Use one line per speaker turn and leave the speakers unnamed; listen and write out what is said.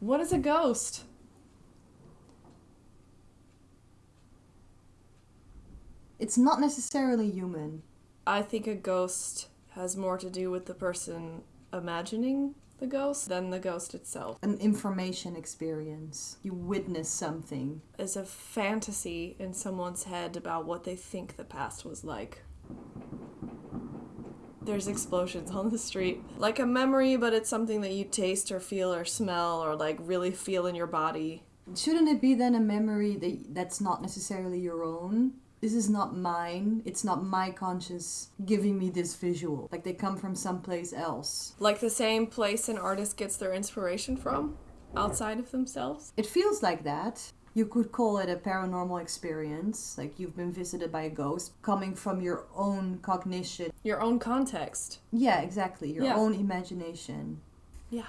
What is a ghost?
It's not necessarily human.
I think a ghost has more to do with the person imagining the ghost than the ghost itself.
An information experience. You witness something.
It's a fantasy in someone's head about what they think the past was like. There's explosions on the street. Like a memory, but it's something that you taste or feel or smell or like really feel in your body.
Shouldn't it be then a memory that that's not necessarily your own? This is not mine. It's not my conscience giving me this visual. Like they come from someplace else.
Like the same place an artist gets their inspiration from outside of themselves.
It feels like that. You could call it a paranormal experience, like you've been visited by a ghost, coming from your own cognition.
Your own context.
Yeah, exactly. Your
Yeah.
own imagination.
Yeah.